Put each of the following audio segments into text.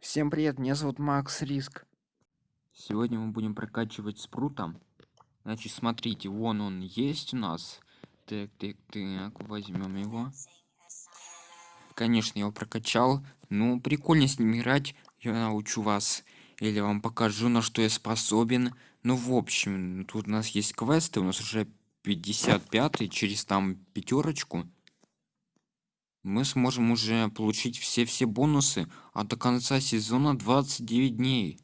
Всем привет, меня зовут Макс Риск. Сегодня мы будем прокачивать спрута. Значит, смотрите, вон он есть у нас. Так, так, так, возьмем его. Конечно, я его прокачал. Ну, прикольно с ним играть. Я научу вас. Или вам покажу, на что я способен. Ну, в общем, тут у нас есть квесты. У нас уже 55 через там пятерочку мы сможем уже получить все все бонусы а до конца сезона 29 дней.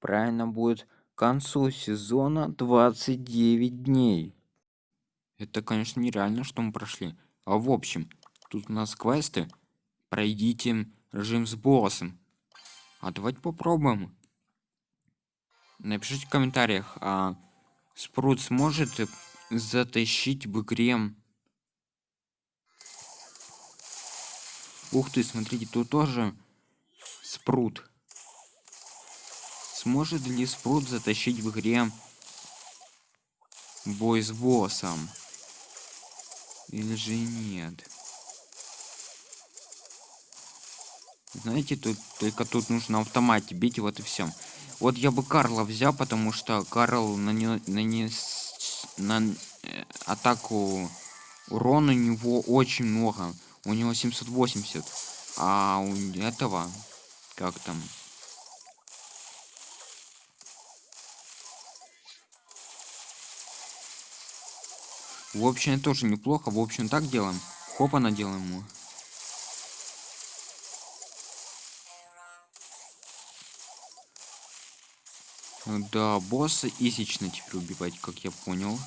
Правильно будет к концу сезона 29 дней. Это конечно нереально что мы прошли. А в общем тут у нас квесты. Пройдите режим с боссом. А давайте попробуем. Напишите в комментариях а спрут сможет затащить в игре Ух ты, смотрите, тут тоже спрут. Сможет ли спрут затащить в игре бой с боссом? Или же нет? Знаете, тут только тут нужно автомате бить, вот и все. Вот я бы Карла взял, потому что Карл нанес, нанес на э, атаку урона у него очень много у него 780 а у этого как там? В общем тоже неплохо. В общем так делаем. Хопа наделаем ему. Да босса изично теперь убивать как я понял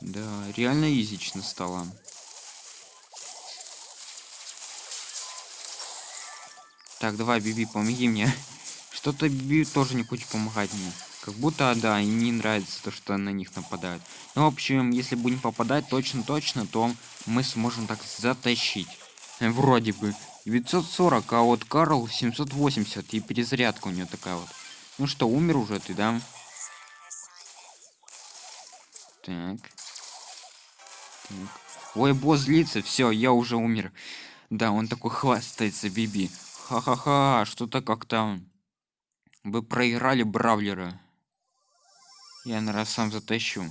Да, реально изично стало. Так, давай, Биби, помоги мне. Что-то Биби тоже не хочет помогать мне. Как будто, да, и не нравится то, что на них нападают. Ну, в общем, если будем попадать точно-точно, то мы сможем так затащить. Вроде бы. 940, а вот Карл 780, и перезарядка у нее такая вот. Ну что, умер уже ты, да? Так. Ой, босс злится, все, я уже умер. Да, он такой хвастается, Биби. Ха-ха-ха, что-то как-то... Вы проиграли Бравлера. Я, наверное, сам затащу.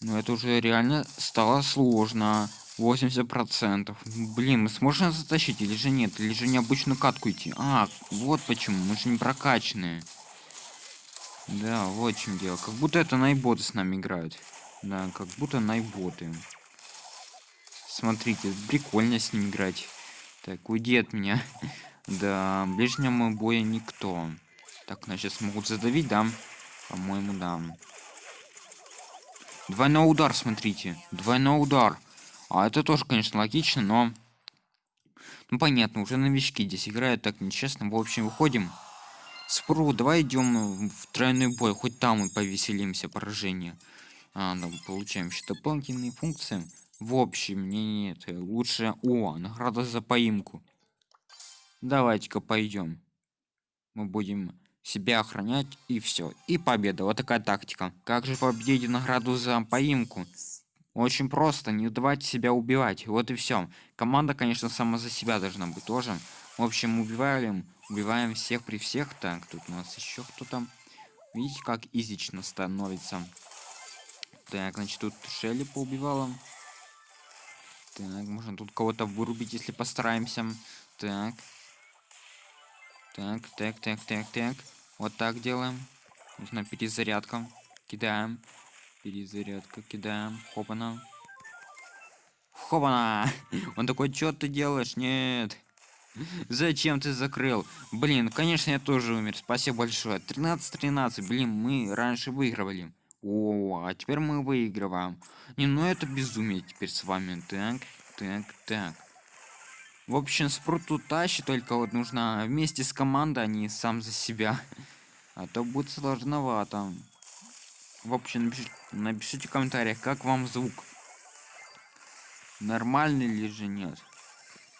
Но это уже реально стало сложно. 80%. Блин, мы сможем затащить или же нет? Или же необычную катку идти? А, вот почему. Мы же не прокачанные. Да, вот в чем дело. Как будто это найботы с нами играют. Да, как будто найботы. Смотрите, прикольно с ним играть. Так, уйди от меня. да, ближнему боя никто. Так, нас сейчас могут задавить, да? По-моему, да. Двойной удар, смотрите. Двойной удар. А это тоже, конечно, логично, но... Ну, понятно, уже новички здесь играют так нечестно. В общем, выходим. Спру, давай идем в тройной бой. Хоть там мы повеселимся, поражение а, да, получаем еще дополнительные функции. В общем не нет лучше. О награда за поимку. Давайте-ка пойдем. Мы будем себя охранять и все и победа. Вот такая тактика. Как же победить награду за поимку? Очень просто. Не давайте себя убивать. Вот и все команда конечно сама за себя должна быть тоже. В общем убиваем убиваем всех при всех. Так тут у нас еще кто-то видите как изично становится так, значит, тут Шелли поубивала. Так, можно тут кого-то вырубить, если постараемся. Так. Так, так, так, так, так. Вот так делаем. Нужна перезарядка. Кидаем. Перезарядка, кидаем. Хопана. Хопана! Он такой, что ты делаешь? Нет. Зачем ты закрыл? Блин, конечно, я тоже умер. Спасибо большое. 13-13. Блин, мы раньше выигрывали. О, а теперь мы выигрываем. Не, ну это безумие теперь с вами. Так, так, так. В общем, спрут тут только вот нужно вместе с командой, а не сам за себя. А то будет сложновато. В общем, напишите, напишите в комментариях, как вам звук. Нормальный или же нет.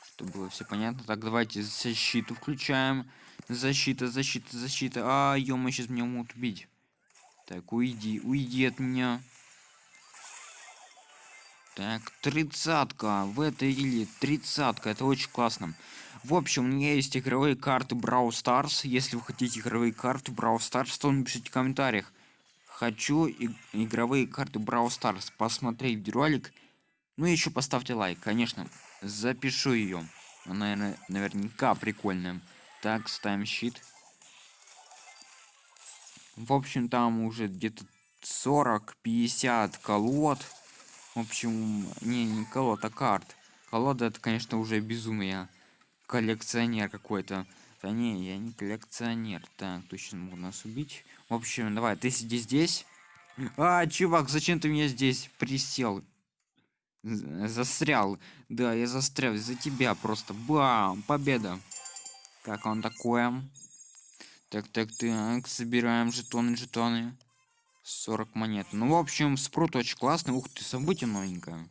Чтобы было все понятно. Так, давайте защиту включаем. Защита, защита, защита. А, ё сейчас меня могут убить. Так, уйди, уйди от меня. Так, тридцатка. В этой или тридцатка. Это очень классно. В общем, у меня есть игровые карты Brawl Stars. Если вы хотите игровые карты Brawl Stars, то напишите в комментариях. Хочу и игровые карты Brawl Stars. Посмотреть видеоролик. Ну и еще поставьте лайк, конечно. Запишу ее. Она, наверное, наверняка прикольная. Так, ставим щит. В общем, там уже где-то 40-50 колод. В общем, не, не колод, а карт. Колода это, конечно, уже безумие. Коллекционер какой-то. Да не, я не коллекционер. Так, точно могу нас убить. В общем, давай, ты сиди здесь. А, чувак, зачем ты меня здесь присел? Застрял. Да, я застрял из-за тебя просто. Бам! Победа. Как он такое? Так, так, так. Собираем жетоны, жетоны. 40 монет. Ну, в общем, спрут очень классный. Ух ты, событие новенькое.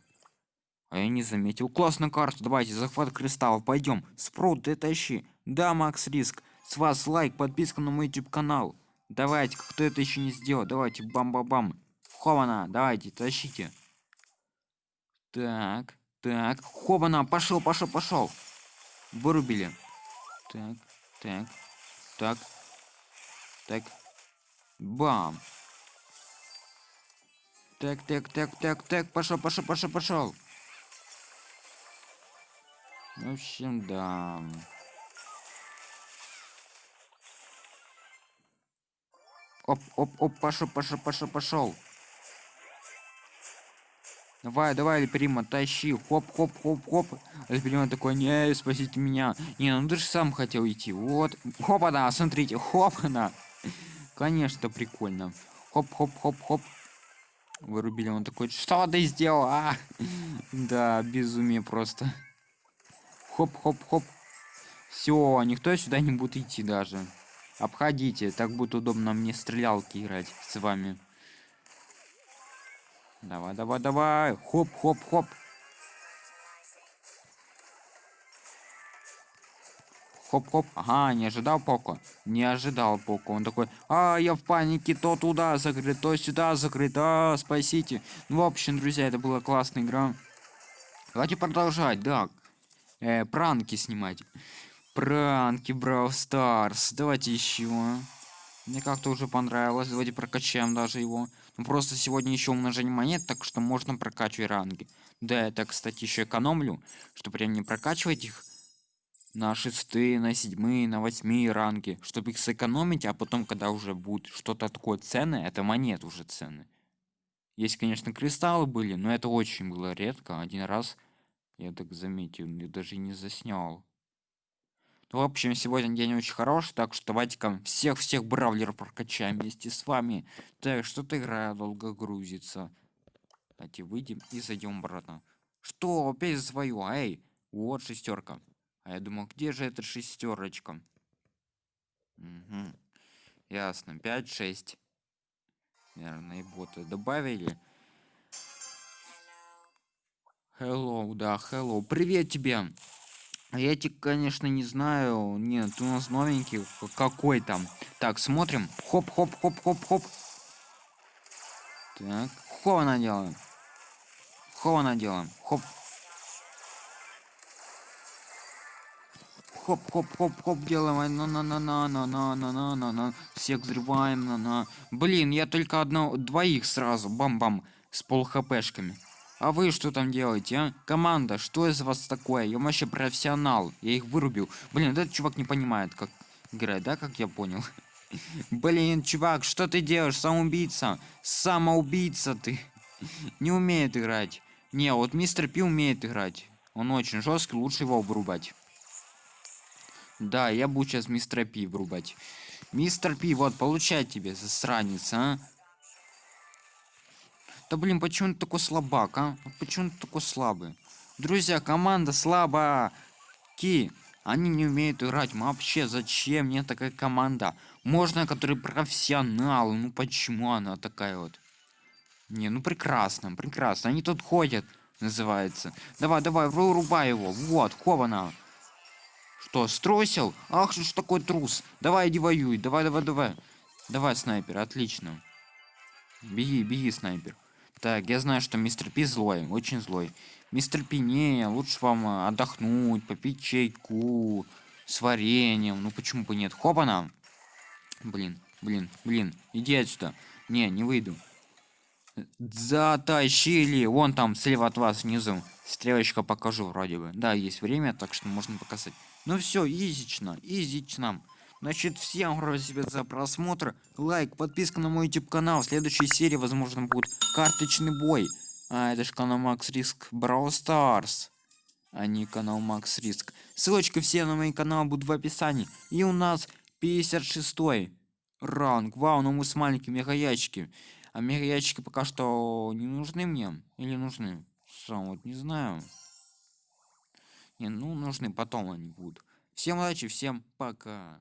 А я не заметил. Классная карта. Давайте, захват кристаллов. Пойдем. Спрут, ты тащи. Да, Макс Риск. С вас лайк, подписка на мой YouTube канал. Давайте, кто это еще не сделал. Давайте, бам-бам-бам. Хована, давайте, тащите. Так, так. Хована, пошел, пошел, пошел. Вырубили. Так, так, так, так. Бам. Так, так, так, так, так, пошел, пошел, пошел, пошел. В общем, да. Оп, оп, оп, пошел, пошел, пошел, пошел. Давай, давай, Эльприма, тащи. Хоп, хоп, хоп, хоп. Эльприма такой, не, спасите меня. Не, ну ты же сам хотел идти. Вот. Хопа, да, смотрите, хопа, да. Конечно, прикольно. Хоп, хоп, хоп, хоп. Вырубили, он такой, что ты сделал? А? Да, безумие просто. Хоп, хоп, хоп. Все, никто сюда не будет идти даже. Обходите, так будет удобно мне стрелялки играть с вами. Давай, давай, давай. Хоп, Хоп-хоп. Ага, не ожидал Поко. Не ожидал Поко. Он такой, а, я в панике, то туда закрыт, то сюда закрыт, а, спасите. Ну, в общем, друзья, это была классная игра. Давайте продолжать, да. Э, пранки снимать. Пранки, Brawl Stars. Давайте еще. Мне как-то уже понравилось. Давайте прокачаем даже его. Ну, просто сегодня еще умножение монет, так что можно прокачивать ранги. Да, это, кстати, еще экономлю, чтобы прям не прокачивать их на шестые, на седьмые, на восьмые ранги, чтобы их сэкономить, а потом, когда уже будет что-то такое ценное, это монет уже цены. Есть, конечно, кристаллы были, но это очень было редко. Один раз я так заметил, я даже не заснял. Ну, в общем, сегодня день очень хороший, так что давайте-ка всех-всех бравлеров прокачаем вместе с вами. Так, что-то игра долго грузится. Давайте выйдем и зайдем обратно. Что, опять свою? Эй, вот шестерка. А я думал, где же эта шестерочка? Угу. Ясно, 5-6. Наверное, и боты добавили. Hello, да, hello. Привет тебе. А я тебя, конечно, не знаю. Нет, у нас новенький. Какой там? Так, смотрим. Хоп-хоп-хоп-хоп-хоп. Так, хова делаем. Хова делаем. Хоп. Хоп-хоп-хоп-хоп делаем. На на на на на на на на на на. Всех взрываем. На на. Блин, я только одного, двоих сразу. Бам-бам. С пол хпшками. А вы что там делаете, а? Команда, что из вас такое? Я вообще профессионал. Я их вырубил. Блин, этот чувак не понимает, как играть, да, как я понял. Блин, чувак, что ты делаешь? Самоубийца. Самоубийца ты. Не умеет играть. Не, вот мистер Пи умеет играть. Он очень жесткий, лучше его вырубать. Да, я буду сейчас мистера Пи врубать. Мистер Пи, вот, получай тебе, засранец, а? Да блин, почему ты такой слабак, а? Почему ты такой слабый? Друзья, команда слабая. Ки, они не умеют играть. Вообще, зачем мне такая команда? Можно, которые профессионалы. Ну почему она такая вот? Не, ну прекрасно, прекрасно. Они тут ходят, называется. Давай, давай, вырубай его. Вот, Хована. Что, струсил? Ах, что ж такой трус. Давай, иди воюй. Давай, давай, давай. Давай, снайпер, отлично. Беги, беги, снайпер. Так, я знаю, что мистер Пи злой, очень злой. Мистер Пи, не, лучше вам а, отдохнуть, попить чайку с вареньем. Ну почему бы нет? Хопана! Блин, блин, блин, иди отсюда. Не, не выйду. Затащили. Вон там, слева от вас, внизу. Стрелочка покажу вроде бы. Да, есть время, так что можно показать. Ну все, изично, изично. Значит, всем спасибо за просмотр. Лайк, подписка на мой YouTube канал. В следующей серии, возможно, будет карточный бой. А, это же канал Макс Риск Brawl Stars. А не канал Макс Риск. Ссылочки все на мой канал будут в описании. И у нас 56 ранг. Вау, ну мы с маленькими мега А мега пока что не нужны мне. Или нужны? Сам вот не знаю. Не, ну нужны потом они будут. Всем удачи, всем пока.